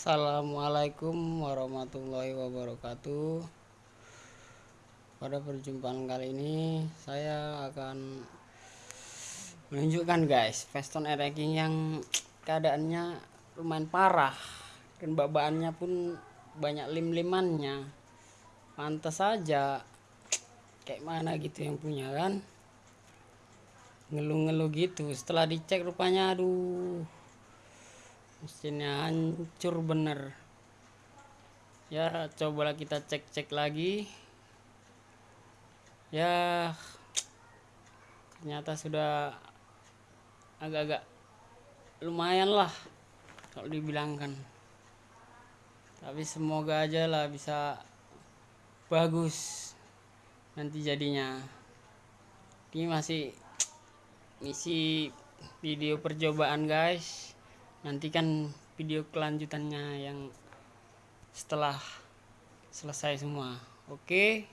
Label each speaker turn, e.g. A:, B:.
A: Assalamualaikum warahmatullahi wabarakatuh. Pada perjumpaan kali ini Saya akan Menunjukkan guys Feston ranking yang Keadaannya lumayan parah. Dan babaannya pun Banyak lim-limannya. Pantas saja Kayak mana gitu yang punya kan? Ngeluh-ngeluh gitu. Setelah dicek rupanya aduh mesinnya hancur bener. Ya cobalah kita cek-cek lagi. Ya ternyata sudah agak-agak lumayan lah kalau dibilangkan tapi semoga aja lah bisa bagus nanti jadinya. Ini masih misi video percobaan guys nantikan video kelanjutannya yang setelah selesai semua. Oke